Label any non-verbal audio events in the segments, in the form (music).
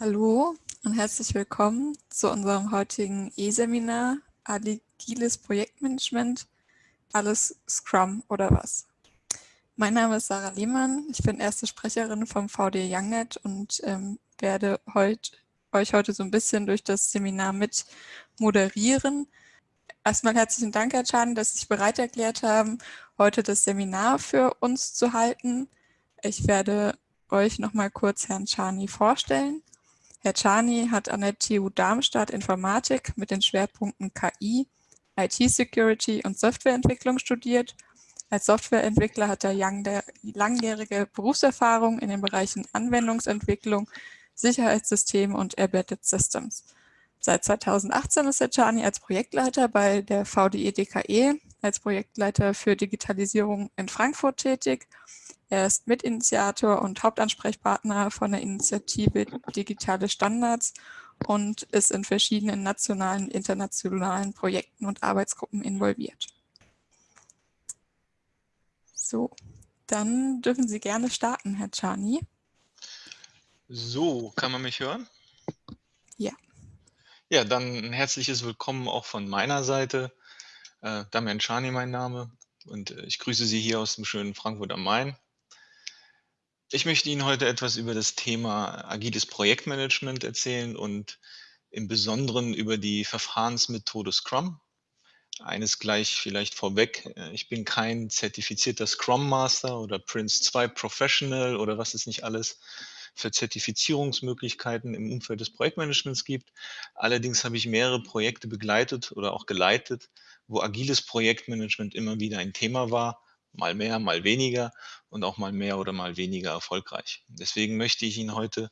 Hallo und herzlich willkommen zu unserem heutigen E-Seminar Agiles Projektmanagement, alles Scrum oder was? Mein Name ist Sarah Lehmann, ich bin erste Sprecherin vom VD YoungNet und ähm, werde heut, euch heute so ein bisschen durch das Seminar mit moderieren. Erstmal herzlichen Dank, Herr Chan, dass Sie sich bereit erklärt haben, heute das Seminar für uns zu halten. Ich werde euch noch mal kurz Herrn Chani vorstellen. Herr Czani hat an der TU Darmstadt Informatik mit den Schwerpunkten KI, IT-Security und Softwareentwicklung studiert. Als Softwareentwickler hat er langjährige Berufserfahrung in den Bereichen Anwendungsentwicklung, Sicherheitssysteme und Embedded Systems. Seit 2018 ist Herr Czani als Projektleiter bei der VDE DKE, als Projektleiter für Digitalisierung in Frankfurt tätig er ist Mitinitiator und Hauptansprechpartner von der Initiative Digitale Standards und ist in verschiedenen nationalen, internationalen Projekten und Arbeitsgruppen involviert. So, dann dürfen Sie gerne starten, Herr Czani. So, kann man mich hören? Ja. Ja, dann ein herzliches Willkommen auch von meiner Seite. Äh, Damian Czani mein Name und äh, ich grüße Sie hier aus dem schönen Frankfurt am Main. Ich möchte Ihnen heute etwas über das Thema agiles Projektmanagement erzählen und im Besonderen über die Verfahrensmethode Scrum. Eines gleich vielleicht vorweg, äh, ich bin kein zertifizierter Scrum Master oder Prince 2 Professional oder was es nicht alles für Zertifizierungsmöglichkeiten im Umfeld des Projektmanagements gibt. Allerdings habe ich mehrere Projekte begleitet oder auch geleitet, wo agiles Projektmanagement immer wieder ein Thema war mal mehr, mal weniger und auch mal mehr oder mal weniger erfolgreich. Deswegen möchte ich Ihnen heute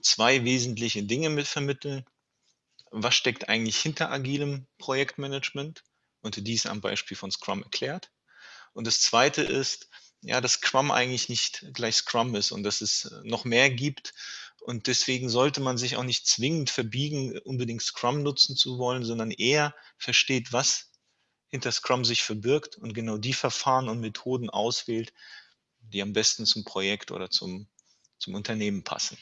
zwei wesentliche Dinge mit vermitteln. Was steckt eigentlich hinter agilem Projektmanagement? Und dies am Beispiel von Scrum erklärt. Und das zweite ist, ja, dass Scrum eigentlich nicht gleich Scrum ist und dass es noch mehr gibt. Und deswegen sollte man sich auch nicht zwingend verbiegen, unbedingt Scrum nutzen zu wollen, sondern eher versteht, was hinter Scrum sich verbirgt und genau die Verfahren und Methoden auswählt, die am besten zum Projekt oder zum, zum Unternehmen passen.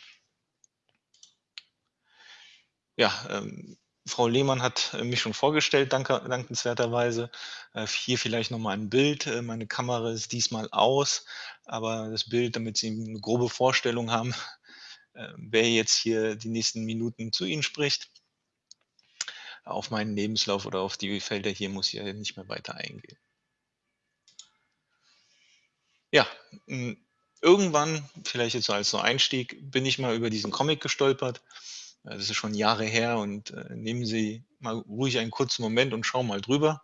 Ja, ähm, Frau Lehmann hat mich schon vorgestellt, danke, dankenswerterweise. Äh, hier vielleicht nochmal ein Bild. Äh, meine Kamera ist diesmal aus, aber das Bild, damit Sie eine grobe Vorstellung haben, (laughs) äh, wer jetzt hier die nächsten Minuten zu Ihnen spricht auf meinen Lebenslauf oder auf die Felder hier muss ich ja nicht mehr weiter eingehen. Ja, irgendwann, vielleicht jetzt als so Einstieg, bin ich mal über diesen Comic gestolpert. Das ist schon Jahre her und äh, nehmen Sie mal ruhig einen kurzen Moment und schauen mal drüber.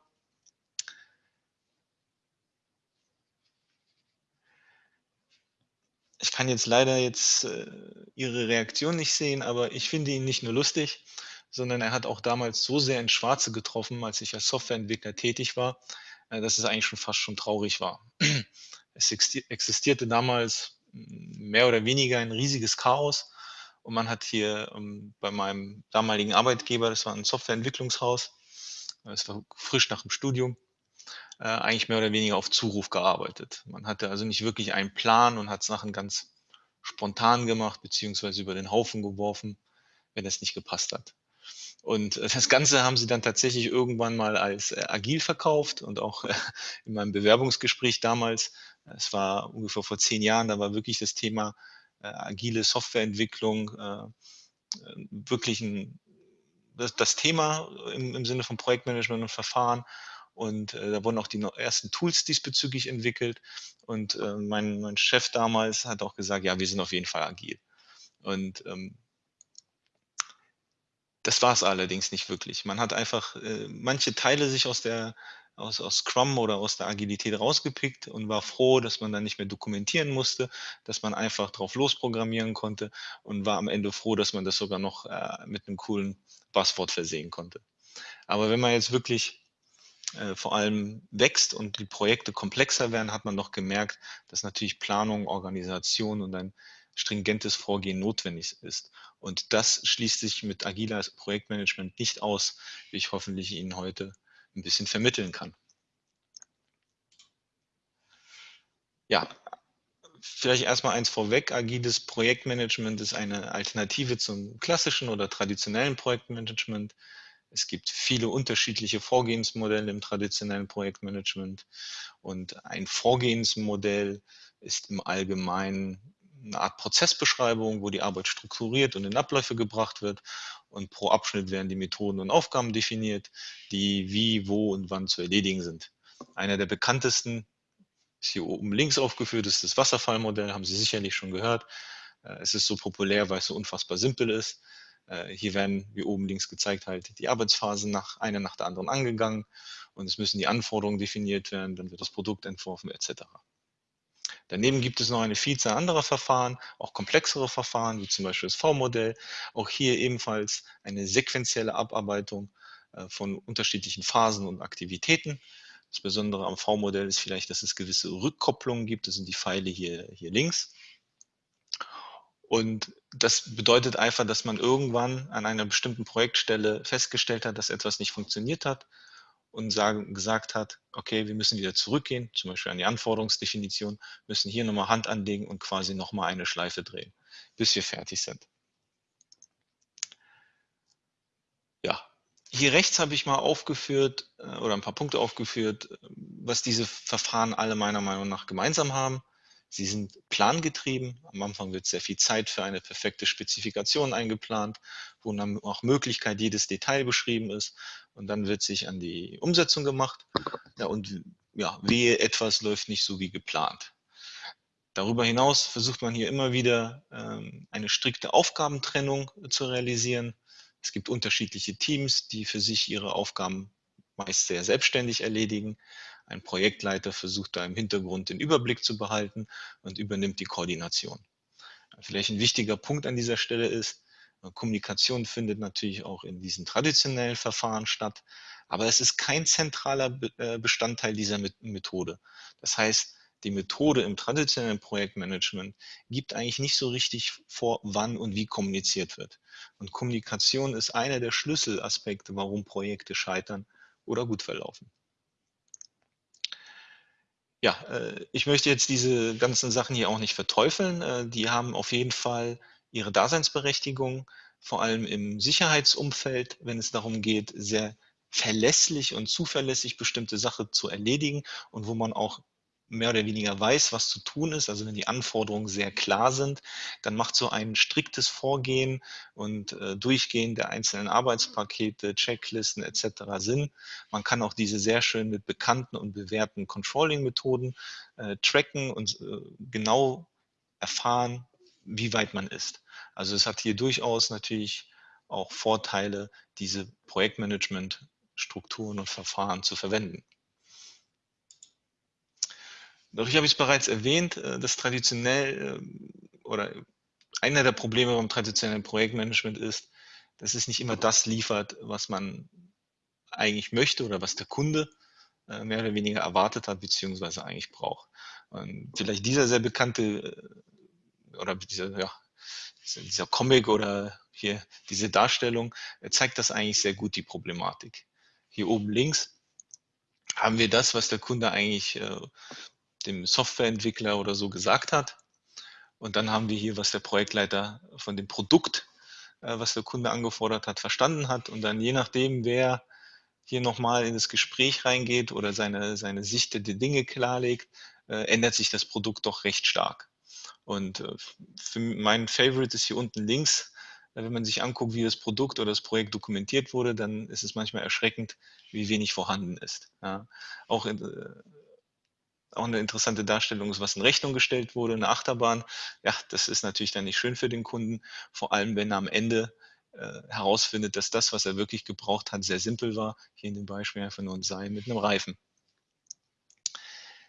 Ich kann jetzt leider jetzt äh, Ihre Reaktion nicht sehen, aber ich finde ihn nicht nur lustig, sondern er hat auch damals so sehr ins Schwarze getroffen, als ich als Softwareentwickler tätig war, äh, dass es eigentlich schon fast schon traurig war. (clears throat) Es existierte damals mehr oder weniger ein riesiges Chaos und man hat hier ähm, bei meinem damaligen Arbeitgeber, das war ein Softwareentwicklungshaus, es war frisch nach dem Studium, äh, eigentlich mehr oder weniger auf Zuruf gearbeitet. Man hatte also nicht wirklich einen Plan und hat Sachen ganz spontan gemacht, beziehungsweise über den Haufen geworfen, wenn es nicht gepasst hat. Und äh, das Ganze haben sie dann tatsächlich irgendwann mal als äh, agil verkauft und auch äh, in meinem Bewerbungsgespräch damals, es war ungefähr vor zehn Jahren, da war wirklich das Thema agile Softwareentwicklung wirklich ein, das, Thema im, im, Sinne von Projektmanagement und Verfahren. Und da wurden auch die ersten Tools diesbezüglich entwickelt. Und mein, mein Chef damals hat auch gesagt, ja, wir sind auf jeden Fall agil. Und ähm, das war es allerdings nicht wirklich. Man hat einfach äh, manche Teile sich aus der aus, aus Scrum oder aus der Agilität rausgepickt und war froh, dass man dann nicht mehr dokumentieren musste, dass man einfach drauf losprogrammieren konnte und war am Ende froh, dass man das sogar noch äh, mit einem coolen Passwort versehen konnte. Aber wenn man jetzt wirklich äh, vor allem wächst und die Projekte komplexer werden, hat man doch gemerkt, dass natürlich Planung, Organisation und ein stringentes Vorgehen notwendig ist. Und das schließt sich mit agiler Projektmanagement nicht aus, wie ich hoffentlich Ihnen heute ein bisschen vermitteln kann. Ja, vielleicht erstmal eins vorweg. Agiles Projektmanagement ist eine Alternative zum klassischen oder traditionellen Projektmanagement. Es gibt viele unterschiedliche Vorgehensmodelle im traditionellen Projektmanagement und ein Vorgehensmodell ist im Allgemeinen eine Art Prozessbeschreibung, wo die Arbeit strukturiert und in Abläufe gebracht wird und pro Abschnitt werden die Methoden und Aufgaben definiert, die wie, wo und wann zu erledigen sind. Einer der bekanntesten ist hier oben links aufgeführt, ist das Wasserfallmodell, haben Sie sicherlich schon gehört. Äh, es ist so populär, weil es so unfassbar simpel ist. Äh, hier werden, wie oben links gezeigt, halt die Arbeitsphasen nach einer nach der anderen angegangen und es müssen die Anforderungen definiert werden, dann wird das Produkt entworfen etc. Daneben gibt es noch eine Vielzahl anderer Verfahren, auch komplexere Verfahren, wie zum Beispiel das V-Modell. Auch hier ebenfalls eine sequentielle Abarbeitung äh, von unterschiedlichen Phasen und Aktivitäten. Das Besondere am V-Modell ist vielleicht, dass es gewisse Rückkopplungen gibt. Das sind die Pfeile hier, hier links. Und das bedeutet einfach, dass man irgendwann an einer bestimmten Projektstelle festgestellt hat, dass etwas nicht funktioniert hat und sagen, gesagt hat, okay, wir müssen wieder zurückgehen, zum Beispiel an die Anforderungsdefinition, müssen hier nochmal Hand anlegen und quasi nochmal eine Schleife drehen, bis wir fertig sind. Ja, hier rechts habe ich mal aufgeführt äh, oder ein paar Punkte aufgeführt, was diese Verfahren alle meiner Meinung nach gemeinsam haben. Sie sind plangetrieben. Am Anfang wird sehr viel Zeit für eine perfekte Spezifikation eingeplant, wo dann auch Möglichkeit jedes Detail beschrieben ist. Und dann wird sich an die Umsetzung gemacht. Ja, und ja, wehe, etwas läuft nicht so wie geplant. Darüber hinaus versucht man hier immer wieder ähm, eine strikte Aufgabentrennung zu realisieren. Es gibt unterschiedliche Teams, die für sich ihre Aufgaben meist sehr selbstständig erledigen. Ein Projektleiter versucht da im Hintergrund den Überblick zu behalten und übernimmt die Koordination. Vielleicht ein wichtiger Punkt an dieser Stelle ist, Kommunikation findet natürlich auch in diesen traditionellen Verfahren statt, aber es ist kein zentraler äh, Bestandteil dieser Methode. Das heißt, die Methode im traditionellen Projektmanagement gibt eigentlich nicht so richtig vor, wann und wie kommuniziert wird. Und Kommunikation ist einer der Schlüsselaspekte, warum Projekte scheitern oder gut verlaufen. Ja, äh, ich möchte jetzt diese ganzen Sachen hier auch nicht verteufeln. Äh, die haben auf jeden Fall ihre Daseinsberechtigung, vor allem im Sicherheitsumfeld, wenn es darum geht, sehr verlässlich und zuverlässig bestimmte Sachen zu erledigen und wo man auch mehr oder weniger weiß, was zu tun ist, also wenn die Anforderungen sehr klar sind, dann macht so ein striktes Vorgehen und äh, Durchgehen der einzelnen Arbeitspakete, Checklisten etc. Sinn. Man kann auch diese sehr schön mit bekannten und bewährten Controlling-Methoden äh, tracken und äh, genau erfahren, wie weit man ist. Also es hat hier durchaus natürlich auch Vorteile, diese Projektmanagement-Strukturen und Verfahren zu verwenden. Dadurch habe ich es bereits erwähnt, äh, dass traditionell ähm, oder einer der Probleme beim traditionellen Projektmanagement ist, dass es nicht immer das liefert, was man eigentlich möchte oder was der Kunde äh, mehr oder weniger erwartet hat, beziehungsweise eigentlich braucht. Und vielleicht dieser sehr bekannte äh, oder dieser, ja, dieser Comic oder hier diese Darstellung zeigt das eigentlich sehr gut, die Problematik. Hier oben links haben wir das, was der Kunde eigentlich dem Softwareentwickler oder so gesagt hat. Und dann haben wir hier, was der Projektleiter von dem Produkt, äh, was der Kunde angefordert hat, verstanden hat. Und dann je nachdem, wer hier nochmal in das Gespräch reingeht oder seine, seine Sicht der Dinge klarlegt, äh, ändert sich das Produkt doch recht stark. Und äh, für mein Favorite ist hier unten links, wenn man sich anguckt, wie das Produkt oder das Projekt dokumentiert wurde, dann ist es manchmal erschreckend, wie wenig vorhanden ist. Ja. Auch in, auch eine interessante Darstellung ist, was in Rechnung gestellt wurde, eine Achterbahn. Ja, das ist natürlich dann nicht schön für den Kunden, vor allem wenn er am Ende äh, herausfindet, dass das, was er wirklich gebraucht hat, sehr simpel war. Hier in dem Beispiel einfach nur ein Seil mit einem Reifen.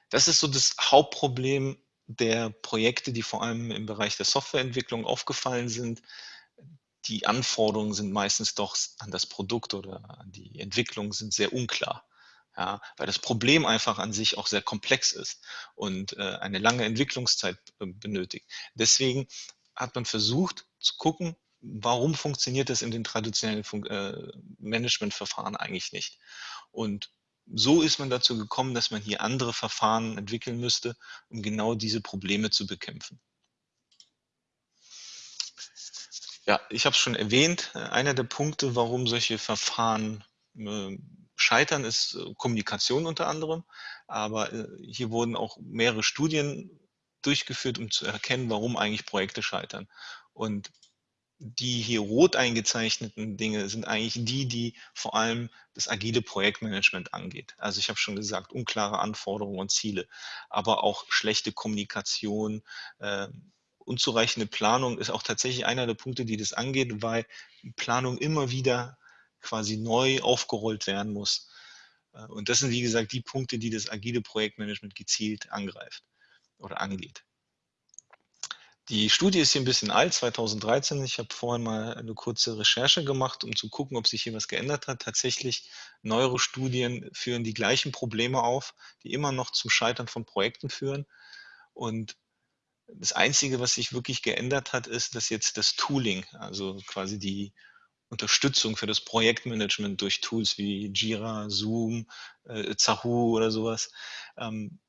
Das ist so das Hauptproblem der Projekte, die vor allem im Bereich der Softwareentwicklung aufgefallen sind. Die Anforderungen sind meistens doch an das Produkt oder an die Entwicklung sind sehr unklar. Ja, weil das Problem einfach an sich auch sehr komplex ist und äh, eine lange Entwicklungszeit äh, benötigt. Deswegen hat man versucht zu gucken, warum funktioniert das in den traditionellen Fun äh, Managementverfahren eigentlich nicht. Und so ist man dazu gekommen, dass man hier andere Verfahren entwickeln müsste, um genau diese Probleme zu bekämpfen. Ja, ich habe es schon erwähnt, einer der Punkte, warum solche Verfahren äh, scheitern, ist äh, Kommunikation unter anderem. Aber äh, hier wurden auch mehrere Studien durchgeführt, um zu erkennen, warum eigentlich Projekte scheitern. Und die hier rot eingezeichneten Dinge sind eigentlich die, die vor allem das agile Projektmanagement angeht. Also ich habe schon gesagt, unklare Anforderungen und Ziele, aber auch schlechte Kommunikation, äh, unzureichende Planung ist auch tatsächlich einer der Punkte, die das angeht, weil Planung immer wieder quasi neu aufgerollt werden muss. Äh, und das sind, wie gesagt, die Punkte, die das agile Projektmanagement gezielt angreift oder angeht. Die Studie ist hier ein bisschen alt, 2013. Ich habe vorhin mal eine kurze Recherche gemacht, um zu gucken, ob sich hier was geändert hat. Tatsächlich, neuere Studien führen die gleichen Probleme auf, die immer noch zum Scheitern von Projekten führen. Und das Einzige, was sich wirklich geändert hat, ist, dass jetzt das Tooling, also quasi die Unterstützung für das Projektmanagement durch Tools wie Jira, Zoom, äh, Zahoo oder sowas, ähm,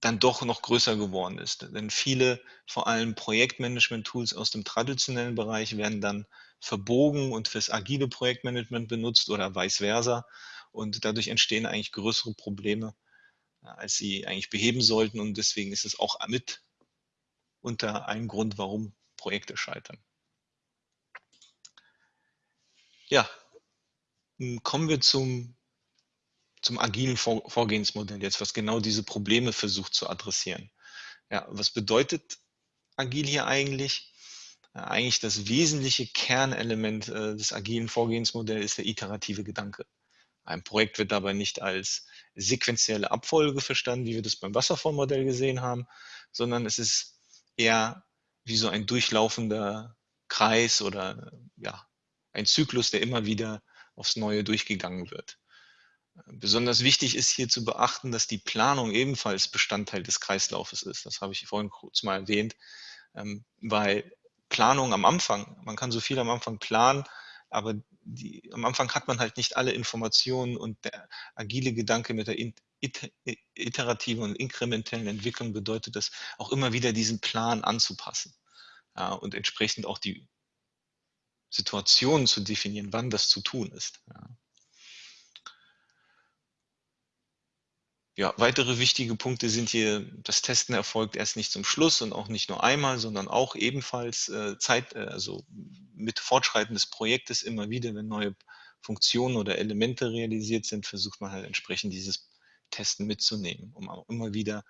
dann doch noch größer geworden ist. Denn viele, vor allem Projektmanagement-Tools aus dem traditionellen Bereich, werden dann verbogen und fürs agile Projektmanagement benutzt oder vice versa. Und dadurch entstehen eigentlich größere Probleme, als sie eigentlich beheben sollten. Und deswegen ist es auch mit unter einem Grund, warum Projekte scheitern. Ja, kommen wir zum zum agilen Vor Vorgehensmodell jetzt, was genau diese Probleme versucht zu adressieren. Ja, was bedeutet agil hier eigentlich? Eigentlich das wesentliche Kernelement äh, des agilen Vorgehensmodells ist der iterative Gedanke. Ein Projekt wird dabei nicht als sequentielle Abfolge verstanden, wie wir das beim Wasserfallmodell gesehen haben, sondern es ist eher wie so ein durchlaufender Kreis oder ja, ein Zyklus, der immer wieder aufs Neue durchgegangen wird. Besonders wichtig ist hier zu beachten, dass die Planung ebenfalls Bestandteil des Kreislaufes ist. Das habe ich vorhin kurz mal erwähnt, ähm, weil Planung am Anfang, man kann so viel am Anfang planen, aber die, am Anfang hat man halt nicht alle Informationen und der agile Gedanke mit der iterativen und inkrementellen Entwicklung bedeutet das, auch immer wieder diesen Plan anzupassen ja, und entsprechend auch die Situationen zu definieren, wann das zu tun ist. Ja. Ja, weitere wichtige Punkte sind hier, das Testen erfolgt erst nicht zum Schluss und auch nicht nur einmal, sondern auch ebenfalls äh, Zeit, äh, also mit Fortschreiten des Projektes immer wieder, wenn neue Funktionen oder Elemente realisiert sind, versucht man halt entsprechend dieses Testen mitzunehmen, um auch immer wieder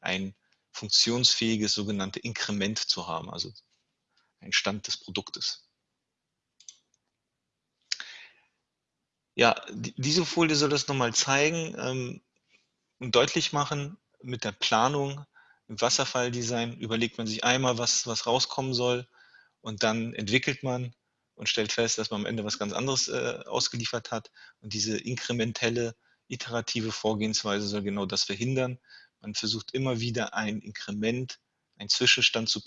ein funktionsfähiges sogenannte Inkrement zu haben, also ein Stand des Produktes. Ja, diese Folie soll das nochmal zeigen. Ähm, und deutlich machen, mit der Planung im Wasserfalldesign überlegt man sich einmal, was, was rauskommen soll und dann entwickelt man und stellt fest, dass man am Ende was ganz anderes äh, ausgeliefert hat. Und diese inkrementelle, iterative Vorgehensweise soll genau das verhindern. Man versucht immer wieder ein Inkrement, einen Zwischenstand zu,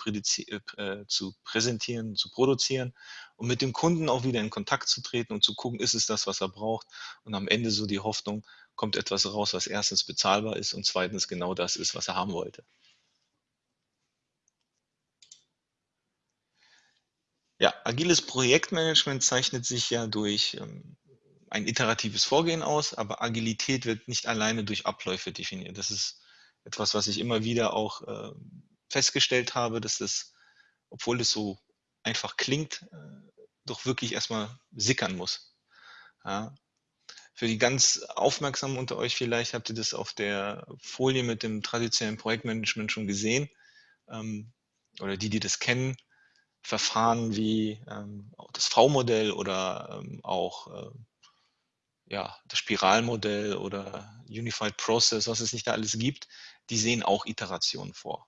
äh, zu, präsentieren, zu produzieren und mit dem Kunden auch wieder in Kontakt zu treten und zu gucken, ist es das, was er braucht und am Ende so die Hoffnung, kommt etwas raus, was erstens bezahlbar ist und zweitens genau das ist, was er haben wollte. Ja, agiles Projektmanagement zeichnet sich ja durch ähm, ein iteratives Vorgehen aus, aber Agilität wird nicht alleine durch Abläufe definiert. Das ist etwas, was ich immer wieder auch äh, festgestellt habe, dass das, obwohl es so einfach klingt, äh, doch wirklich erstmal sickern muss. Ja, für die ganz Aufmerksamen unter euch vielleicht habt ihr das auf der Folie mit dem traditionellen Projektmanagement schon gesehen. Ähm, oder die, die das kennen, Verfahren wie ähm, das V-Modell oder ähm, auch äh, ja, das Spiralmodell oder Unified Process, was es nicht da alles gibt, die sehen auch Iterationen vor.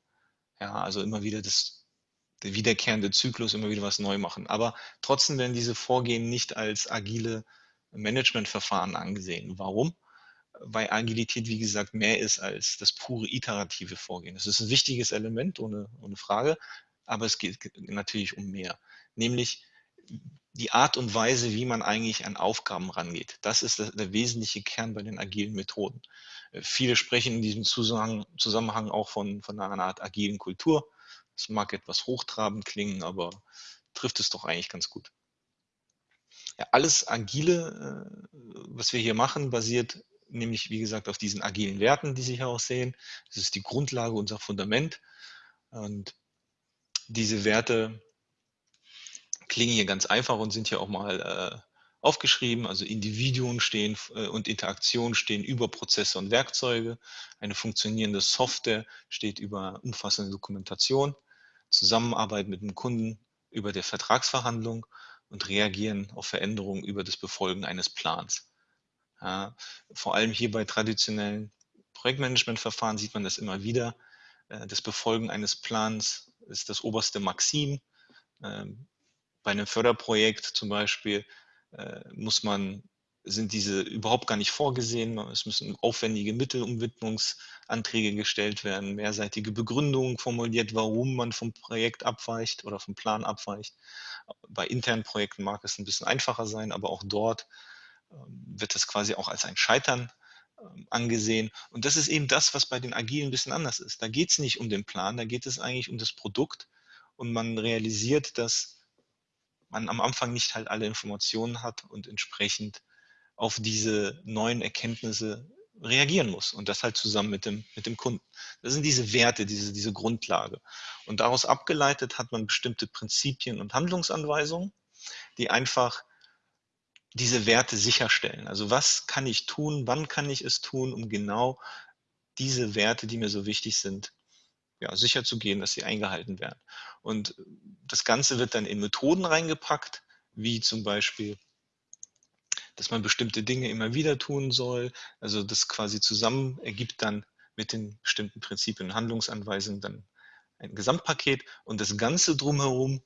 Ja, also immer wieder das, der wiederkehrende Zyklus, immer wieder was neu machen. Aber trotzdem werden diese Vorgehen nicht als agile Managementverfahren angesehen. Warum? Weil Agilität, wie gesagt, mehr ist als das pure iterative Vorgehen. Das ist ein wichtiges Element, ohne, ohne Frage, aber es geht natürlich um mehr. Nämlich, die Art und Weise, wie man eigentlich an Aufgaben rangeht. Das ist der, wesentliche Kern bei den agilen Methoden. Äh, viele sprechen in diesem Zusammenhang, Zusammenhang auch von, von einer Art agilen Kultur. Das mag etwas hochtrabend klingen, aber trifft es doch eigentlich ganz gut. Ja, alles Agile, äh, was wir hier machen, basiert nämlich, wie gesagt, auf diesen agilen Werten, die Sie hier auch sehen. Das ist die Grundlage, unser Fundament. Und diese Werte klingen hier ganz einfach und sind hier auch mal äh, aufgeschrieben. Also Individuen stehen äh, und Interaktionen stehen über Prozesse und Werkzeuge. Eine funktionierende Software steht über umfassende Dokumentation, Zusammenarbeit mit dem Kunden über der Vertragsverhandlung und reagieren auf Veränderungen über das Befolgen eines Plans. Ja, vor allem hier bei traditionellen Projektmanagementverfahren sieht man das immer wieder. Äh, das Befolgen eines Plans ist das oberste Maxim. Bei einem Förderprojekt zum Beispiel äh, muss man, sind diese überhaupt gar nicht vorgesehen. Es müssen aufwendige Mittelumwidmungsanträge gestellt werden, mehrseitige Begründungen formuliert, warum man vom Projekt abweicht oder vom Plan abweicht. Bei internen Projekten mag es ein bisschen einfacher sein, aber auch dort ähm, wird das quasi auch als ein Scheitern ähm, angesehen. Und das ist eben das, was bei den Agilen ein bisschen anders ist. Da geht es nicht um den Plan, da geht es eigentlich um das Produkt und man realisiert, dass man am Anfang nicht halt alle Informationen hat und entsprechend auf diese neuen Erkenntnisse reagieren muss und das halt zusammen mit dem, mit dem Kunden. Das sind diese Werte, diese, diese Grundlage. Und daraus abgeleitet hat man bestimmte Prinzipien und Handlungsanweisungen, die einfach diese Werte sicherstellen. Also was kann ich tun, wann kann ich es tun, um genau diese Werte, die mir so wichtig sind, ja, sicher zu gehen, dass sie eingehalten werden. Und das Ganze wird dann in Methoden reingepackt, wie zum Beispiel, dass man bestimmte Dinge immer wieder tun soll. Also das quasi zusammen ergibt dann mit den bestimmten Prinzipien und Handlungsanweisungen dann ein Gesamtpaket. Und das Ganze drumherum,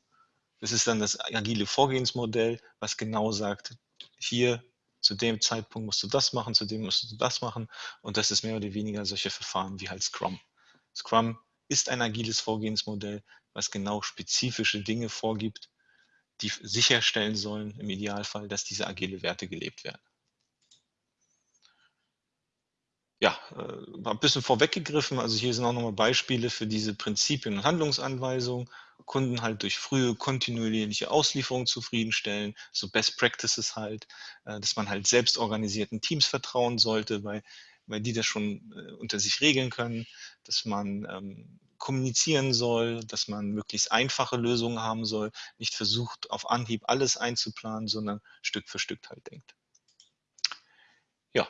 das ist dann das agile Vorgehensmodell, was genau sagt, hier zu dem Zeitpunkt musst du das machen, zu dem musst du das machen. Und das ist mehr oder weniger solche Verfahren wie halt Scrum. Scrum ist ein agiles Vorgehensmodell, was genau spezifische Dinge vorgibt, die sicherstellen sollen, im Idealfall, dass diese agile Werte gelebt werden. Ja, äh, ein bisschen vorweggegriffen, also hier sind auch nochmal Beispiele für diese Prinzipien und Handlungsanweisungen. Kunden halt durch frühe kontinuierliche Auslieferung zufriedenstellen, so Best Practices halt, äh, dass man halt selbst organisierten Teams vertrauen sollte, weil weil die das schon äh, unter sich regeln können, dass man ähm, kommunizieren soll, dass man möglichst einfache Lösungen haben soll, nicht versucht, auf Anhieb alles einzuplanen, sondern Stück für Stück halt denkt. Ja,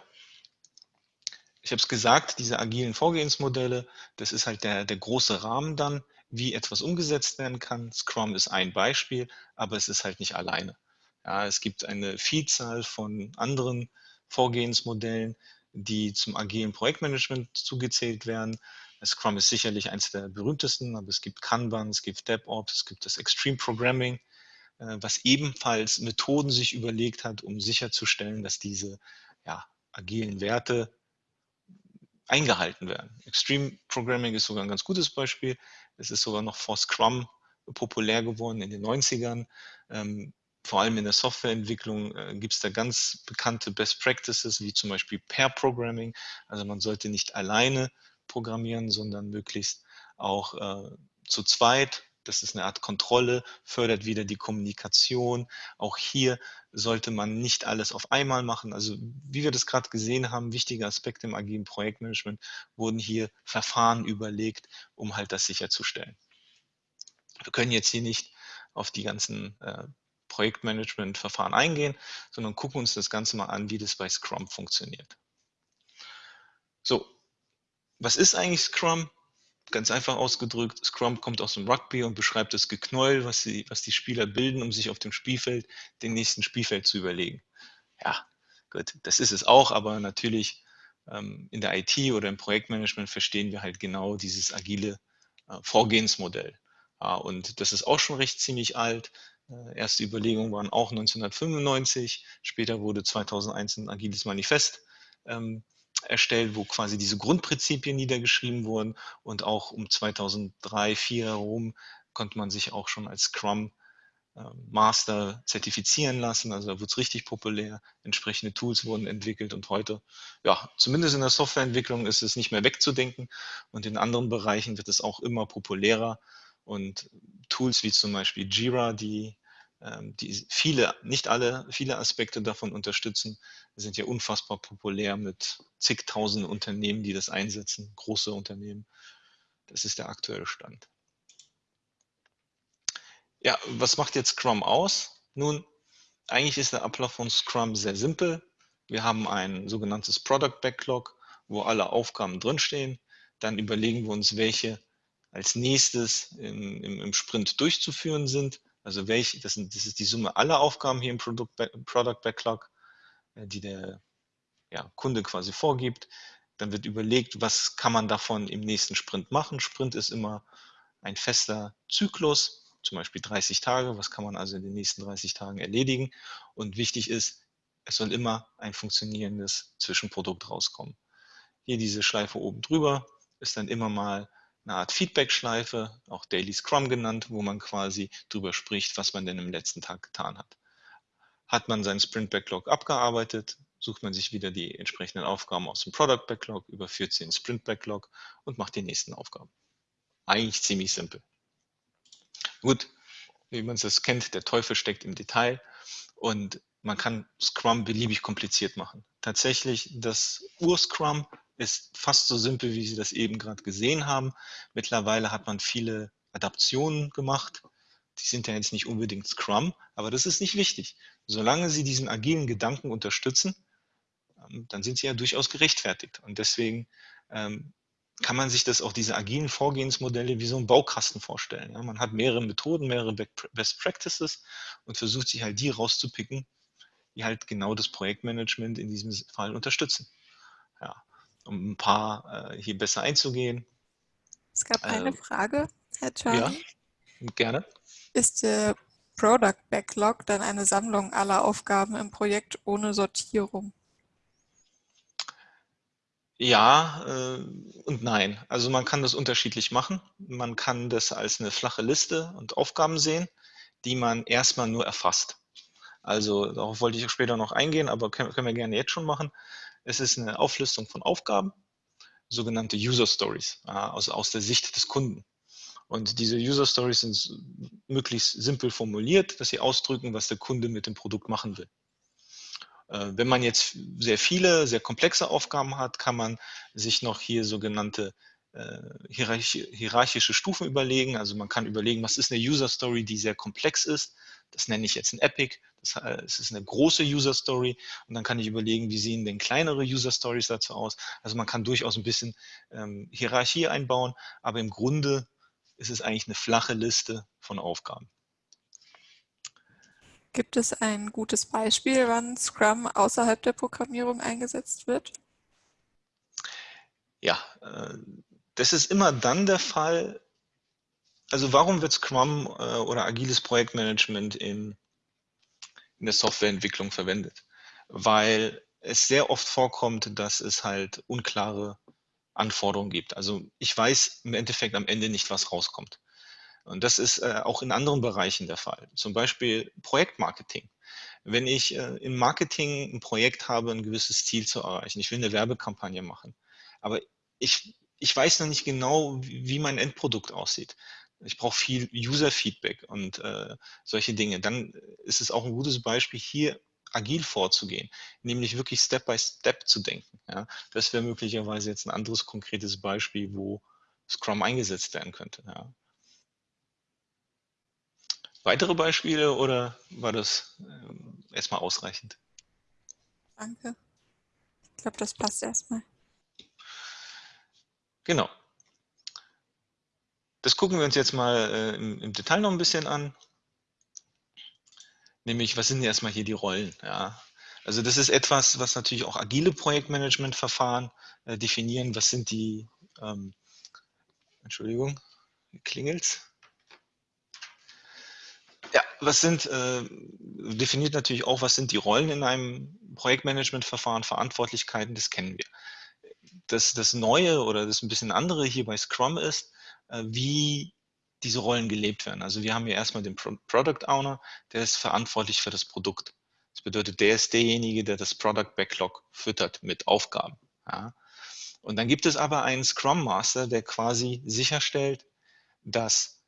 ich habe es gesagt, diese agilen Vorgehensmodelle, das ist halt der, der große Rahmen dann, wie etwas umgesetzt werden kann. Scrum ist ein Beispiel, aber es ist halt nicht alleine. Ja, es gibt eine Vielzahl von anderen Vorgehensmodellen, die zum agilen Projektmanagement zugezählt werden. Scrum ist sicherlich eines der berühmtesten, aber es gibt Kanban, es gibt DevOps, es gibt das Extreme Programming, äh, was ebenfalls Methoden sich überlegt hat, um sicherzustellen, dass diese ja, agilen Werte eingehalten werden. Extreme Programming ist sogar ein ganz gutes Beispiel. Es ist sogar noch vor Scrum populär geworden in den 90ern vor allem in der Softwareentwicklung äh, gibt es da ganz bekannte Best Practices, wie zum Beispiel Pair Programming. Also man sollte nicht alleine programmieren, sondern möglichst auch äh, zu zweit. Das ist eine Art Kontrolle, fördert wieder die Kommunikation. Auch hier sollte man nicht alles auf einmal machen. Also wie wir das gerade gesehen haben, wichtige Aspekte im agilen Projektmanagement wurden hier Verfahren überlegt, um halt das sicherzustellen. Wir können jetzt hier nicht auf die ganzen äh, Projektmanagement-Verfahren eingehen, sondern gucken uns das Ganze mal an, wie das bei Scrum funktioniert. So, was ist eigentlich Scrum? Ganz einfach ausgedrückt, Scrum kommt aus dem Rugby und beschreibt das Geknäuel, was die, was die Spieler bilden, um sich auf dem Spielfeld den nächsten Spielfeld zu überlegen. Ja, gut, das ist es auch, aber natürlich ähm, in der IT oder im Projektmanagement verstehen wir halt genau dieses agile äh, Vorgehensmodell. Ja, und das ist auch schon recht ziemlich alt. Äh, erste Überlegungen waren auch 1995. Später wurde 2001 ein agiles Manifest ähm, erstellt, wo quasi diese Grundprinzipien niedergeschrieben wurden. Und auch um 2003, 2004 herum konnte man sich auch schon als Scrum ähm, Master zertifizieren lassen, also da wird es richtig populär, entsprechende Tools wurden entwickelt und heute, ja, zumindest in der Softwareentwicklung ist es nicht mehr wegzudenken und in anderen Bereichen wird es auch immer populärer und Tools wie zum Beispiel Jira, die, die viele, nicht alle, viele Aspekte davon unterstützen, sind ja unfassbar populär mit zigtausend Unternehmen, die das einsetzen, große Unternehmen. Das ist der aktuelle Stand. Ja, was macht jetzt Scrum aus? Nun, eigentlich ist der Ablauf von Scrum sehr simpel. Wir haben ein sogenanntes Product Backlog, wo alle Aufgaben drinstehen. Dann überlegen wir uns, welche als nächstes im, im, im Sprint durchzuführen sind. Also welche, das, sind, das, ist die Summe aller Aufgaben hier im Product, Product Backlog, äh, die der ja, Kunde quasi vorgibt. Dann wird überlegt, was kann man davon im nächsten Sprint machen. Sprint ist immer ein fester Zyklus, zum Beispiel 30 Tage. Was kann man also in den nächsten 30 Tagen erledigen? Und wichtig ist, es soll immer ein funktionierendes Zwischenprodukt rauskommen. Hier diese Schleife oben drüber ist dann immer mal eine Art Feedback-Schleife, auch Daily Scrum genannt, wo man quasi drüber spricht, was man denn im letzten Tag getan hat. Hat man seinen Sprint Backlog abgearbeitet, sucht man sich wieder die entsprechenden Aufgaben aus dem Product Backlog, überführt sie in Sprint Backlog und macht die nächsten Aufgaben. Eigentlich ziemlich simpel. Gut, wie man es kennt, der Teufel steckt im Detail und man kann Scrum beliebig kompliziert machen. Tatsächlich, das Ur-Scrum ist fast so simpel, wie Sie das eben gerade gesehen haben. Mittlerweile hat man viele Adaptionen gemacht. Die sind ja jetzt nicht unbedingt Scrum, aber das ist nicht wichtig. Solange Sie diesen agilen Gedanken unterstützen, ähm, dann sind Sie ja durchaus gerechtfertigt. Und deswegen ähm, kann man sich das auch diese agilen Vorgehensmodelle wie so ein Baukasten vorstellen. Man hat mehrere Methoden, mehrere Best Practices und versucht sich halt die rauszupicken, die halt genau das Projektmanagement in diesem Fall unterstützen. Ja, um ein paar äh, hier besser einzugehen. Es gab eine äh, Frage, Herr Czarny. Ja, gerne. Ist der Product Backlog dann eine Sammlung aller Aufgaben im Projekt ohne Sortierung? Ja äh, und nein. Also man kann das unterschiedlich machen. Man kann das als eine flache Liste und Aufgaben sehen, die man erstmal nur erfasst. Also darauf wollte ich später noch eingehen, aber können, können wir gerne jetzt schon machen. Es ist eine Auflistung von Aufgaben, sogenannte User Stories, also aus der Sicht des Kunden. Und diese User Stories sind möglichst simpel formuliert, dass sie ausdrücken, was der Kunde mit dem Produkt machen will. Äh, wenn man jetzt sehr viele, sehr komplexe Aufgaben hat, kann man sich noch hier sogenannte äh, hierarchische Stufen überlegen. Also man kann überlegen, was ist eine User Story, die sehr komplex ist. Das nenne ich jetzt ein Epic. Das heißt, ist eine große User Story. Und dann kann ich überlegen, wie sehen denn kleinere User Stories dazu aus. Also man kann durchaus ein bisschen ähm, Hierarchie einbauen, aber im Grunde ist es eigentlich eine flache Liste von Aufgaben. Gibt es ein gutes Beispiel, wann Scrum außerhalb der Programmierung eingesetzt wird? Ja, äh, das ist immer dann der Fall. Also warum wird Scrum äh, oder agiles Projektmanagement in, in der Softwareentwicklung verwendet? Weil es sehr oft vorkommt, dass es halt unklare Anforderungen gibt. Also ich weiß im Endeffekt am Ende nicht, was rauskommt. Und das ist äh, auch in anderen Bereichen der Fall. Zum Beispiel Projektmarketing. Wenn ich äh, im Marketing ein Projekt habe, ein gewisses Ziel zu erreichen, ich will eine Werbekampagne machen, aber ich, ich weiß noch nicht genau, wie mein Endprodukt aussieht. Ich brauche viel User-Feedback und äh, solche Dinge. Dann ist es auch ein gutes Beispiel, hier agil vorzugehen, nämlich wirklich Step by Step zu denken. Ja? Das wäre möglicherweise jetzt ein anderes konkretes Beispiel, wo Scrum eingesetzt werden könnte. Ja? Weitere Beispiele oder war das ähm, erstmal ausreichend? Danke. Ich glaube, das passt erstmal. Genau. Das gucken wir uns jetzt mal äh, im, im, Detail noch ein bisschen an. Nämlich, was sind erstmal hier die Rollen? Ja. Also das ist etwas, was natürlich auch agile Projektmanagementverfahren äh, definieren. Was sind die, ähm, Entschuldigung, klingelt's? was sind, äh, definiert natürlich auch, was sind die Rollen in einem Projektmanagementverfahren, Verantwortlichkeiten, das kennen wir. Das, das Neue oder das ein bisschen andere hier bei Scrum ist, wie diese Rollen gelebt werden. Also wir haben hier erstmal den Product Owner, der ist verantwortlich für das Produkt. Das bedeutet, der ist derjenige, der das Product Backlog füttert mit Aufgaben. Ja. Und dann gibt es aber einen Scrum Master, der quasi sicherstellt, dass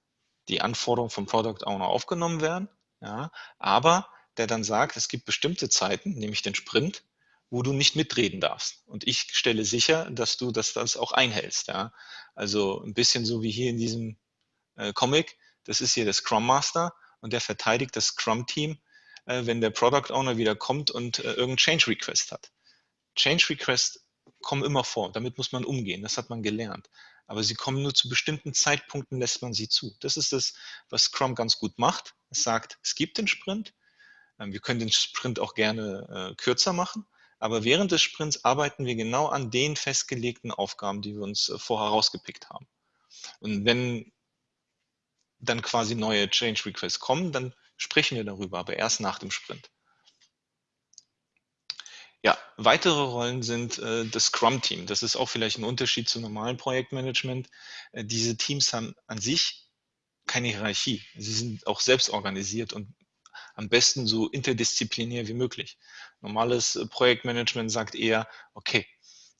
die Anforderungen vom Product Owner aufgenommen werden, ja, aber der dann sagt, es gibt bestimmte Zeiten, nämlich den Sprint, wo du nicht mitreden darfst. Und ich stelle sicher, dass du das, das auch einhältst. Ja. Also ein bisschen so wie hier in diesem äh, Comic. Das ist hier der Scrum Master und der verteidigt das Scrum-Team, äh, wenn der Product Owner wieder kommt und äh, irgendeinen Change Request hat. Change Requests kommen immer vor, damit muss man umgehen, das hat man gelernt. Aber sie kommen nur zu bestimmten Zeitpunkten, lässt man sie zu. Das ist das, was Scrum ganz gut macht. Es sagt, es gibt den Sprint, ähm, wir können den Sprint auch gerne äh, kürzer machen, aber während des Sprints arbeiten wir genau an den festgelegten Aufgaben, die wir uns äh, vorher rausgepickt haben. Und wenn dann quasi neue Change Requests kommen, dann sprechen wir darüber, aber erst nach dem Sprint. Ja, weitere Rollen sind äh, das Scrum-Team. Das ist auch vielleicht ein Unterschied zu normalen Projektmanagement. Äh, diese Teams haben an sich keine Hierarchie. Sie sind auch selbst organisiert und am besten so interdisziplinär wie möglich. Normales äh, Projektmanagement sagt eher, okay,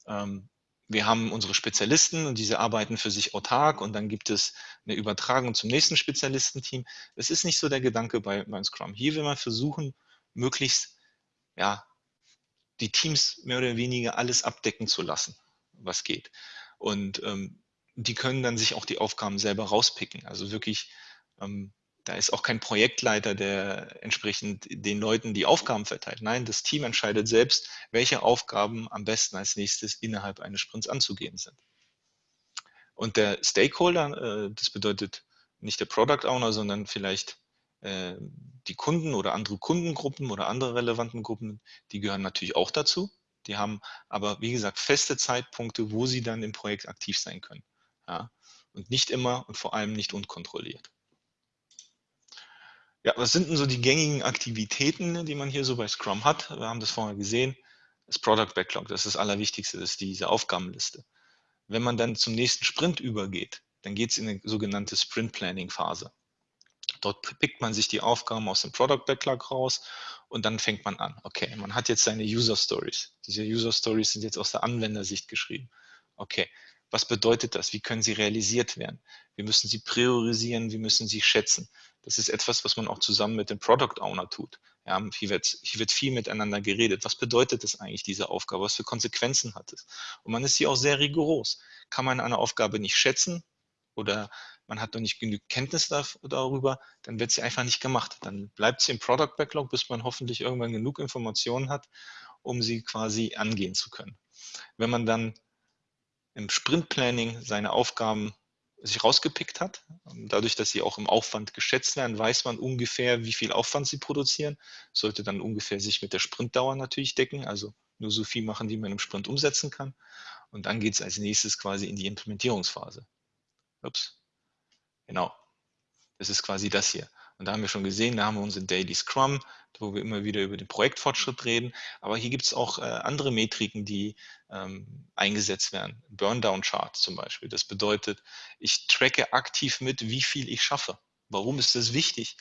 ähm, wir haben unsere Spezialisten und diese arbeiten für sich autark und dann gibt es eine Übertragung zum nächsten Spezialistenteam. Das ist nicht so der Gedanke bei, bei Scrum. Hier will man versuchen, möglichst ja, die Teams mehr oder weniger alles abdecken zu lassen, was geht. Und ähm, die können dann sich auch die Aufgaben selber rauspicken. Also wirklich ähm, da ist auch kein Projektleiter, der entsprechend den Leuten die Aufgaben verteilt. Nein, das Team entscheidet selbst, welche Aufgaben am besten als nächstes innerhalb eines Sprints anzugehen sind. Und der Stakeholder, äh, das bedeutet nicht der Product Owner, sondern vielleicht äh, die Kunden oder andere Kundengruppen oder andere relevanten Gruppen, die gehören natürlich auch dazu. Die haben aber, wie gesagt, feste Zeitpunkte, wo sie dann im Projekt aktiv sein können. Ja? Und nicht immer und vor allem nicht unkontrolliert. Ja, was sind denn so die gängigen Aktivitäten, die man hier so bei Scrum hat? Wir haben das vorher gesehen. Das Product Backlog, das ist das Allerwichtigste, das ist diese Aufgabenliste. Wenn man dann zum nächsten Sprint übergeht, dann geht es in eine sogenannte Sprint Planning Phase. Dort pickt man sich die Aufgaben aus dem Product Backlog raus und dann fängt man an. Okay, man hat jetzt seine User Stories. Diese User Stories sind jetzt aus der Anwendersicht geschrieben. Okay, was bedeutet das? Wie können sie realisiert werden? Wir müssen sie priorisieren, wir müssen sie schätzen. Das ist etwas, was man auch zusammen mit dem Product Owner tut. Ja, hier, wird, hier wird viel miteinander geredet. Was bedeutet das eigentlich, diese Aufgabe? Was für Konsequenzen hat es? Und man ist hier auch sehr rigoros. Kann man eine Aufgabe nicht schätzen oder man hat noch nicht genügend Kenntnis darüber, dann wird sie einfach nicht gemacht. Dann bleibt sie im Product Backlog, bis man hoffentlich irgendwann genug Informationen hat, um sie quasi angehen zu können. Wenn man dann im Sprint Planning seine Aufgaben sich rausgepickt hat. Dadurch, dass sie auch im Aufwand geschätzt werden, weiß man ungefähr, wie viel Aufwand sie produzieren. Sollte dann ungefähr sich mit der Sprintdauer natürlich decken, also nur so viel machen, wie man im Sprint umsetzen kann. Und dann geht es als nächstes quasi in die Implementierungsphase. Ups. Genau. Das ist quasi das hier. Und da haben wir schon gesehen, da haben wir unsere Daily Scrum, wo wir immer wieder über den Projektfortschritt reden. Aber hier gibt es auch äh, andere Metriken, die ähm, eingesetzt werden. Burndown-Chart zum Beispiel. Das bedeutet, ich tracke aktiv mit, wie viel ich schaffe. Warum ist das wichtig?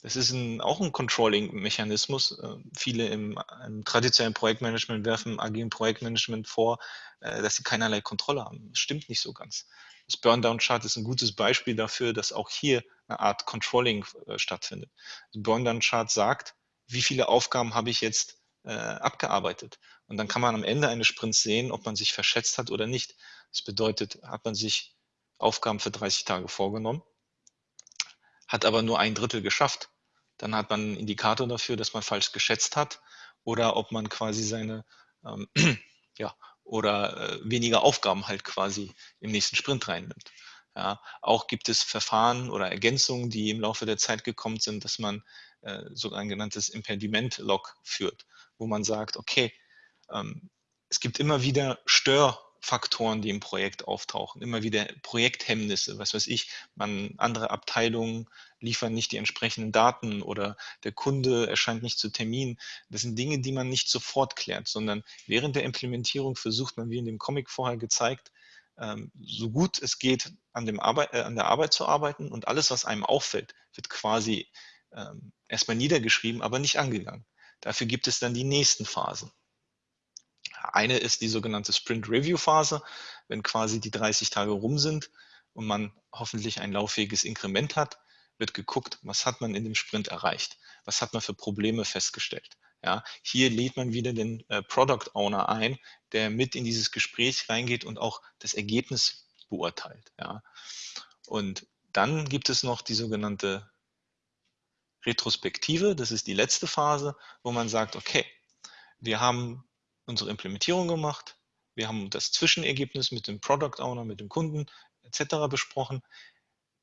Das ist ein, auch ein Controlling-Mechanismus. Äh, viele im, im, traditionellen Projektmanagement werfen agilen Projektmanagement vor, äh, dass sie keinerlei Kontrolle haben. Das stimmt nicht so ganz. Das Burndown-Chart ist ein gutes Beispiel dafür, dass auch hier eine Art Controlling äh, stattfindet. Das Burndown-Chart sagt, wie viele Aufgaben habe ich jetzt äh, abgearbeitet. Und dann kann man am Ende eines Sprints sehen, ob man sich verschätzt hat oder nicht. Das bedeutet, hat man sich Aufgaben für 30 Tage vorgenommen, hat aber nur ein Drittel geschafft. Dann hat man einen Indikator dafür, dass man falsch geschätzt hat oder ob man quasi seine ähm, (clears throat) ja, oder äh, weniger Aufgaben halt quasi im nächsten Sprint reinnimmt. Ja, auch gibt es Verfahren oder Ergänzungen, die im Laufe der Zeit gekommen sind, dass man äh, genanntes Impediment-Log führt, wo man sagt, okay, ähm, es gibt immer wieder Stör- Faktoren, die im Projekt auftauchen, immer wieder Projekthemmnisse, was weiß ich, man, andere Abteilungen liefern nicht die entsprechenden Daten oder der Kunde erscheint nicht zu Termin. Das sind Dinge, die man nicht sofort klärt, sondern während der Implementierung versucht man, wie in dem Comic vorher gezeigt, ähm, so gut es geht an, dem Arbeit, äh, an der Arbeit zu arbeiten und alles, was einem auffällt, wird quasi ähm, erstmal niedergeschrieben, aber nicht angegangen. Dafür gibt es dann die nächsten Phasen. Eine ist die sogenannte Sprint Review Phase, wenn quasi die 30 Tage rum sind und man hoffentlich ein lauffähiges Inkrement hat, wird geguckt, was hat man in dem Sprint erreicht, was hat man für Probleme festgestellt. Ja, hier lädt man wieder den äh, Product Owner ein, der mit in dieses Gespräch reingeht und auch das Ergebnis beurteilt. Ja. Und dann gibt es noch die sogenannte Retrospektive, das ist die letzte Phase, wo man sagt, okay, wir haben unsere Implementierung gemacht, wir haben das Zwischenergebnis mit dem Product Owner, mit dem Kunden etc. besprochen.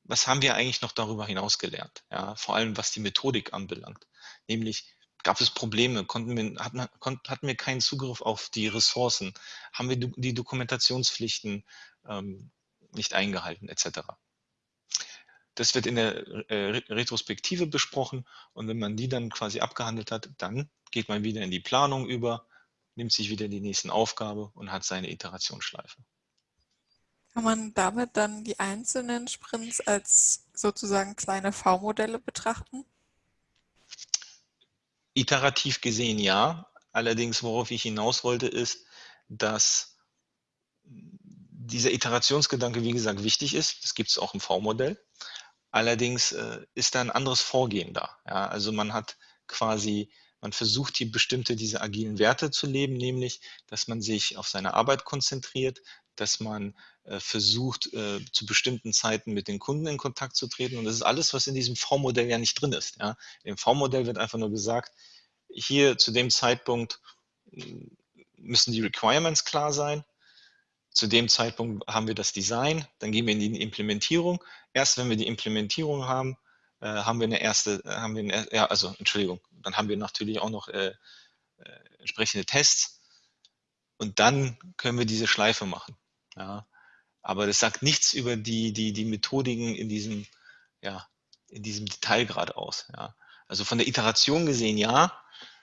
Was haben wir eigentlich noch darüber hinaus gelernt? Ja, vor allem was die Methodik anbelangt. Nämlich, gab es Probleme? Konnten wir, hatten, hatten wir keinen Zugriff auf die Ressourcen? Haben wir die Dokumentationspflichten ähm, nicht eingehalten, etc. Das wird in der äh, Retrospektive besprochen und wenn man die dann quasi abgehandelt hat, dann geht man wieder in die Planung über, nimmt sich wieder die nächsten Aufgabe und hat seine Iterationsschleife. Kann man damit dann die einzelnen Sprints als sozusagen kleine V-Modelle betrachten? Iterativ gesehen ja. Allerdings, worauf ich hinaus wollte, ist, dass dieser Iterationsgedanke, wie gesagt, wichtig ist. Das gibt es auch im V-Modell. Allerdings äh, ist da ein anderes Vorgehen da. Ja? Also man hat quasi, man versucht hier bestimmte diese agilen Werte zu leben, nämlich, dass man sich auf seine Arbeit konzentriert, dass man versucht, äh, zu bestimmten Zeiten mit den Kunden in Kontakt zu treten. Und das ist alles, was in diesem V-Modell ja nicht drin ist. Ja? Im V-Modell wird einfach nur gesagt, hier zu dem Zeitpunkt hm, müssen die Requirements klar sein. Zu dem Zeitpunkt haben wir das Design, dann gehen wir in die Implementierung. Erst wenn wir die Implementierung haben, äh, haben wir eine erste, äh, haben wir eine, ja, also Entschuldigung, dann haben wir natürlich auch noch äh, äh, entsprechende Tests und dann können wir diese Schleife machen. Ja. Aber das sagt nichts über die, die, die Methodiken in diesem, ja, in diesem Detailgrad aus. Ja. Also von der Iteration gesehen ja,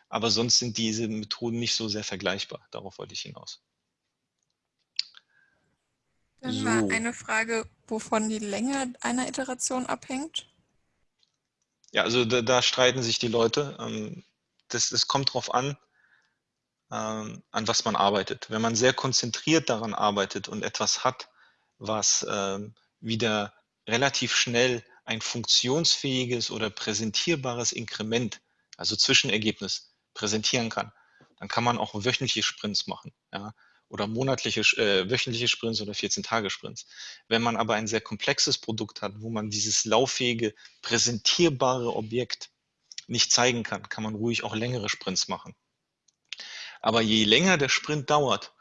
aber sonst sind diese Methoden nicht so sehr vergleichbar. Darauf wollte ich hinaus. Dann so. war eine Frage, wovon die Länge einer Iteration abhängt. Ja, also da, da streiten sich die Leute. Ähm, das, das kommt darauf an, ähm, an was man arbeitet. Wenn man sehr konzentriert daran arbeitet und etwas hat, was ähm, wieder relativ schnell ein funktionsfähiges oder präsentierbares Inkrement, also Zwischenergebnis, präsentieren kann, dann kann man auch wöchentliche Sprints machen. Ja oder monatliche, äh, wöchentliche Sprints oder 14-Tage-Sprints. Wenn man aber ein sehr komplexes Produkt hat, wo man dieses lauffähige, präsentierbare Objekt nicht zeigen kann, kann man ruhig auch längere Sprints machen. Aber je länger der Sprint dauert,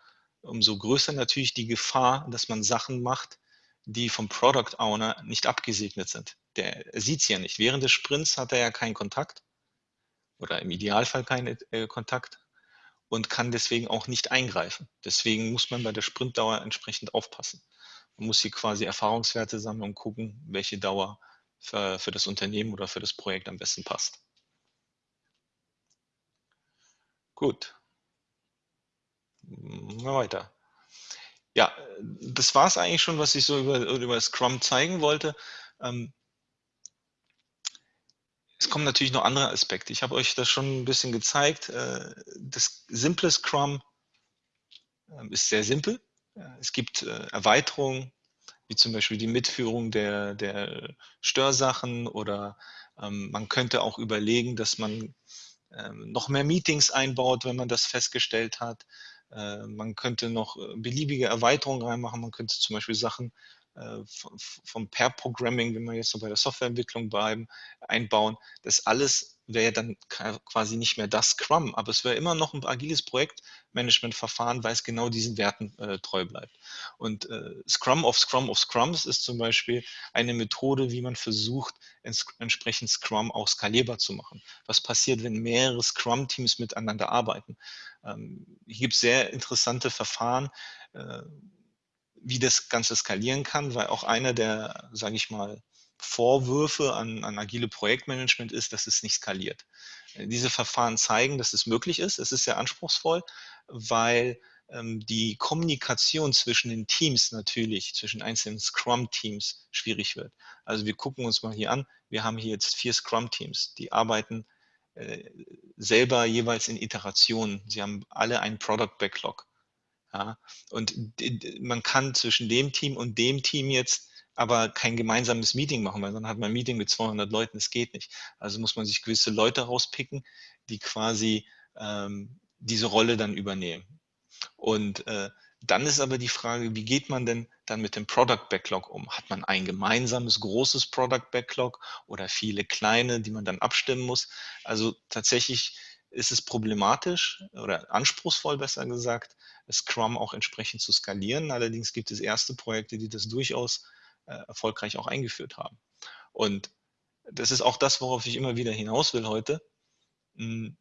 umso größer natürlich die Gefahr, dass man Sachen macht, die vom Product Owner nicht abgesegnet sind. Der sieht es ja nicht. Während des Sprints hat er ja keinen Kontakt oder im Idealfall keinen äh, Kontakt und kann deswegen auch nicht eingreifen. Deswegen muss man bei der Sprintdauer entsprechend aufpassen. Man muss hier quasi Erfahrungswerte sammeln und gucken, welche Dauer für, für das Unternehmen oder für das Projekt am besten passt. Gut. Wir weiter. Ja, das war es eigentlich schon, was ich so über, über Scrum zeigen wollte. Ähm, es kommen natürlich noch andere Aspekte. Ich habe euch das schon ein bisschen gezeigt. Äh, das simple Scrum ähm, ist sehr simpel. Es gibt äh, Erweiterungen, wie zum Beispiel die Mitführung der, der Störsachen oder ähm, man könnte auch überlegen, dass man ähm, noch mehr Meetings einbaut, wenn man das festgestellt hat. Äh, man könnte noch beliebige Erweiterungen reinmachen. Man könnte zum Beispiel Sachen äh, vom Pair-Programming, wenn wir jetzt so bei der Softwareentwicklung bleiben, einbauen. Das alles wäre dann quasi nicht mehr das Scrum, aber es wäre immer noch ein agiles Projektmanagementverfahren, weil es genau diesen Werten äh, treu bleibt. Und äh, Scrum of Scrum of Scrums ist zum Beispiel eine Methode, wie man versucht, ents entsprechend Scrum auch skalierbar zu machen. Was passiert, wenn mehrere Scrum-Teams miteinander arbeiten? Ähm, hier gibt es sehr interessante Verfahren, äh, wie das Ganze skalieren kann, weil auch einer der, sage ich mal, Vorwürfe an, an agile Projektmanagement ist, dass es nicht skaliert. Diese Verfahren zeigen, dass es möglich ist. Es ist sehr anspruchsvoll, weil ähm, die Kommunikation zwischen den Teams natürlich, zwischen einzelnen Scrum-Teams schwierig wird. Also wir gucken uns mal hier an, wir haben hier jetzt vier Scrum-Teams, die arbeiten äh, selber jeweils in Iterationen. Sie haben alle einen Product Backlog. Ja? Und man kann zwischen dem Team und dem Team jetzt aber kein gemeinsames Meeting machen, weil dann hat man ein Meeting mit 200 Leuten, das geht nicht. Also muss man sich gewisse Leute rauspicken, die quasi ähm, diese Rolle dann übernehmen. Und äh, dann ist aber die Frage, wie geht man denn dann mit dem Product Backlog um? Hat man ein gemeinsames großes Product Backlog oder viele kleine, die man dann abstimmen muss? Also tatsächlich ist es problematisch oder anspruchsvoll, besser gesagt, Scrum auch entsprechend zu skalieren. Allerdings gibt es erste Projekte, die das durchaus erfolgreich auch eingeführt haben. Und das ist auch das, worauf ich immer wieder hinaus will heute. Hm,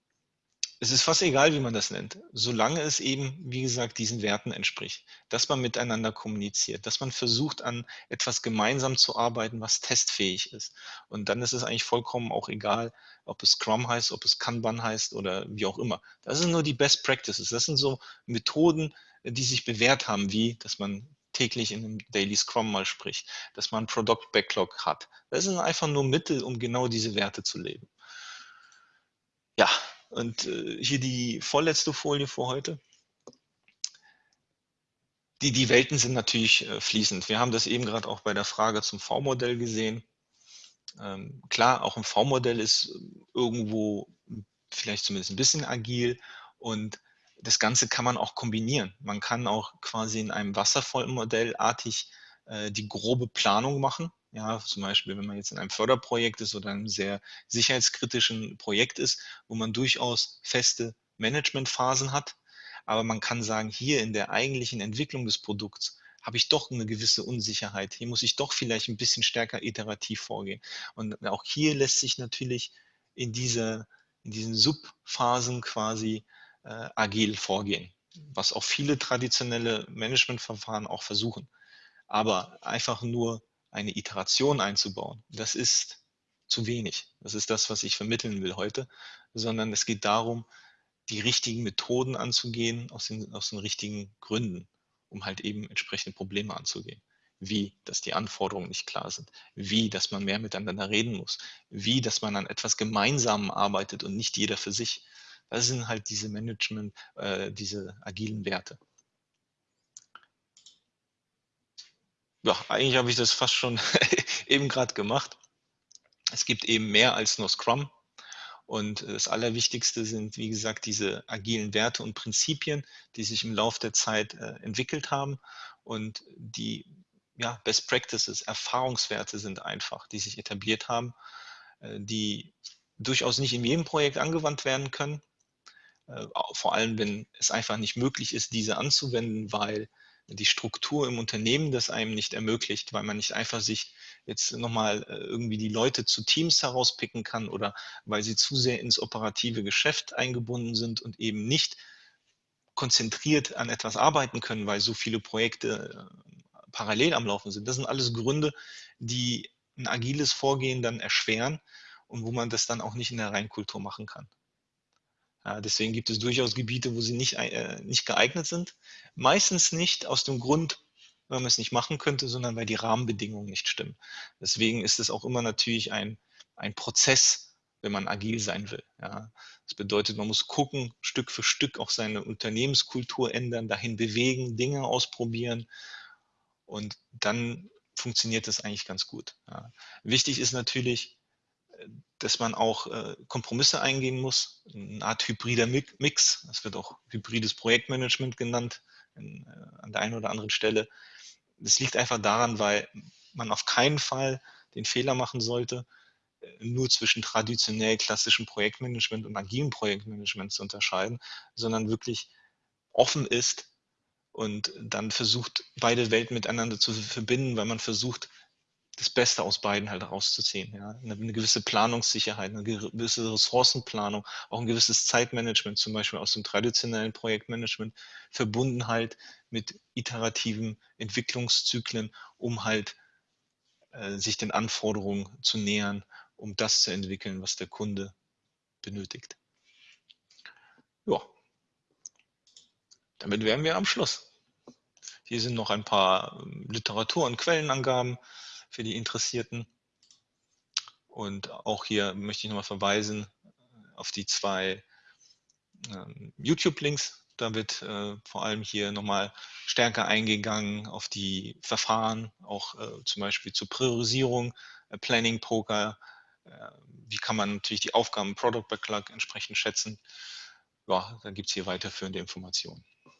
es ist fast egal, wie man das nennt, solange es eben, wie gesagt, diesen Werten entspricht, dass man miteinander kommuniziert, dass man versucht, an etwas gemeinsam zu arbeiten, was testfähig ist. Und dann ist es eigentlich vollkommen auch egal, ob es Scrum heißt, ob es Kanban heißt oder wie auch immer. Das sind nur die Best Practices. Das sind so Methoden, die sich bewährt haben, wie, dass man täglich in einem Daily Scrum mal spricht, dass man Product Backlog hat. Das sind einfach nur Mittel, um genau diese Werte zu leben. Ja, und äh, hier die vorletzte Folie für heute. Die, die Welten sind natürlich äh, fließend. Wir haben das eben gerade auch bei der Frage zum V-Modell gesehen. Ähm, klar, auch ein V-Modell ist irgendwo vielleicht zumindest ein bisschen agil und das Ganze kann man auch kombinieren. Man kann auch quasi in einem Wasserfallmodell artig äh, die grobe Planung machen ja, zum Beispiel, wenn man jetzt in einem Förderprojekt ist oder einem sehr sicherheitskritischen Projekt ist, wo man durchaus feste Managementphasen hat. Aber man kann sagen, hier in der eigentlichen Entwicklung des Produkts habe ich doch eine gewisse Unsicherheit. Hier muss ich doch vielleicht ein bisschen stärker iterativ vorgehen. Und auch hier lässt sich natürlich in, diese, in diesen Subphasen quasi äh, agil vorgehen, was auch viele traditionelle Managementverfahren auch versuchen. Aber einfach nur eine Iteration einzubauen, das ist zu wenig. Das ist das, was ich vermitteln will heute, sondern es geht darum, die richtigen Methoden anzugehen aus den, aus den richtigen Gründen, um halt eben entsprechende Probleme anzugehen. Wie, dass die Anforderungen nicht klar sind. Wie, dass man mehr miteinander reden muss. Wie, dass man an etwas Gemeinsamen arbeitet und nicht jeder für sich. Das sind halt diese Management, äh, diese agilen Werte. ja, eigentlich habe ich das fast schon (laughs) eben gerade gemacht. Es gibt eben mehr als nur Scrum. Und das Allerwichtigste sind, wie gesagt, diese agilen Werte und Prinzipien, die sich im Laufe der Zeit äh, entwickelt haben. Und die ja, Best Practices, Erfahrungswerte sind einfach, die sich etabliert haben, äh, die durchaus nicht in jedem Projekt angewandt werden können. Äh, vor allem, wenn es einfach nicht möglich ist, diese anzuwenden, weil die Struktur im Unternehmen das einem nicht ermöglicht, weil man nicht einfach sich jetzt nochmal äh, irgendwie die Leute zu Teams herauspicken kann oder weil sie zu sehr ins operative Geschäft eingebunden sind und eben nicht konzentriert an etwas arbeiten können, weil so viele Projekte äh, parallel am Laufen sind. Das sind alles Gründe, die ein agiles Vorgehen dann erschweren und wo man das dann auch nicht in der Reinkultur machen kann. Ja, deswegen gibt es durchaus Gebiete, wo sie nicht, äh, nicht geeignet sind. Meistens nicht aus dem Grund, weil man es nicht machen könnte, sondern weil die Rahmenbedingungen nicht stimmen. Deswegen ist es auch immer natürlich ein, ein Prozess, wenn man agil sein will. Ja. Das bedeutet, man muss gucken, Stück für Stück auch seine Unternehmenskultur ändern, dahin bewegen, Dinge ausprobieren und dann funktioniert das eigentlich ganz gut. Ja. Wichtig ist natürlich, dass man auch äh, Kompromisse eingehen muss, eine Art hybrider Mix. Das wird auch hybrides Projektmanagement genannt in, äh, an der einen oder anderen Stelle. Das liegt einfach daran, weil man auf keinen Fall den Fehler machen sollte, äh, nur zwischen traditionell klassischem Projektmanagement und agilem Projektmanagement zu unterscheiden, sondern wirklich offen ist und dann versucht, beide Welten miteinander zu verbinden, weil man versucht, das Beste aus beiden halt rauszuziehen. Ja? Eine, eine, gewisse Planungssicherheit, eine gewisse Ressourcenplanung, auch ein gewisses Zeitmanagement, zum Beispiel aus dem traditionellen Projektmanagement, verbunden halt mit iterativen Entwicklungszyklen, um halt äh, sich den Anforderungen zu nähern, um das zu entwickeln, was der Kunde benötigt. Ja, damit wären wir am Schluss. Hier sind noch ein paar ähm, Literatur- und Quellenangaben für die Interessierten. Und auch hier möchte ich nochmal verweisen auf die zwei ähm, YouTube-Links. Da wird äh, vor allem hier nochmal stärker eingegangen auf die Verfahren, auch äh, zum Beispiel zur Priorisierung, äh, Planning Poker. Äh, wie kann man natürlich die Aufgaben Product Backlog entsprechend schätzen. Ja, da gibt es hier weiterführende Informationen. Ja,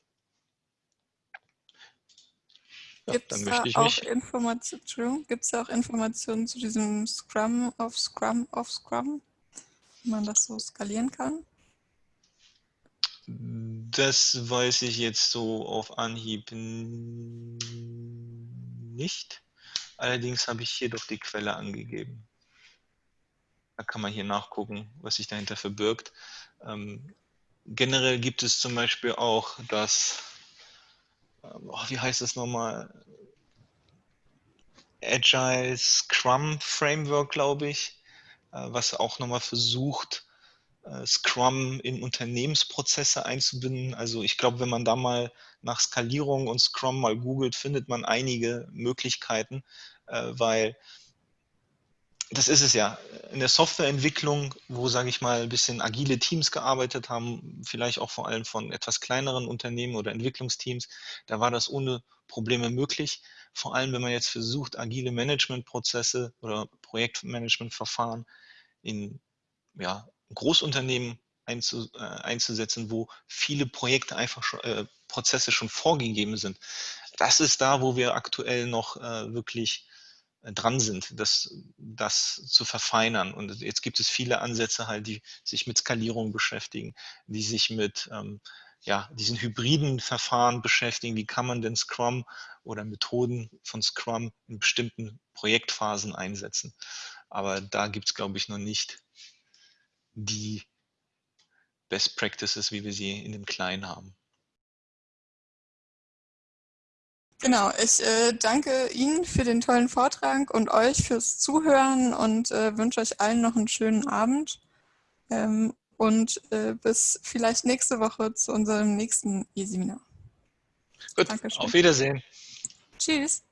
Gibt es da auch Informationen? Auch zu diesem Scrum of Scrum of Scrum, wie man das so skalieren kann? Das weiß ich jetzt so auf Anhieb nicht. Allerdings habe ich hier doch die Quelle angegeben. Da kann man hier nachgucken, was sich dahinter verbirgt. Ähm, generell gibt es zum Beispiel auch das oh, wie heißt das nochmal? Agile Scrum Framework, glaube ich, äh, was auch nochmal versucht, äh, Scrum in Unternehmensprozesse einzubinden. Also ich glaube, wenn man da mal nach Skalierung und Scrum mal googelt, findet man einige Möglichkeiten, äh, weil das ist es ja. In der Softwareentwicklung, wo, sage ich mal, ein bisschen agile Teams gearbeitet haben, vielleicht auch vor allem von etwas kleineren Unternehmen oder Entwicklungsteams, da war das ohne Probleme möglich. Vor allem, wenn man jetzt versucht, agile Managementprozesse oder Projektmanagementverfahren in ja, Großunternehmen einzu, äh, einzusetzen, wo viele Projekte einfach schon, äh, Prozesse schon vorgegeben sind. Das ist da, wo wir aktuell noch äh, wirklich dran sind, das, das zu verfeinern. Und jetzt gibt es viele Ansätze halt, die sich mit Skalierung beschäftigen, die sich mit ähm, ja, diesen hybriden Verfahren beschäftigen. Wie kann man denn Scrum oder Methoden von Scrum in bestimmten Projektphasen einsetzen? Aber da gibt es, glaube ich, noch nicht die Best Practices, wie wir sie in dem Kleinen haben. Genau, ich äh, danke Ihnen für den tollen Vortrag und euch fürs Zuhören und äh, wünsche euch allen noch einen schönen Abend ähm, und äh, bis vielleicht nächste Woche zu unserem nächsten E-Seminar. Gut, Dankeschön. auf Wiedersehen. Tschüss.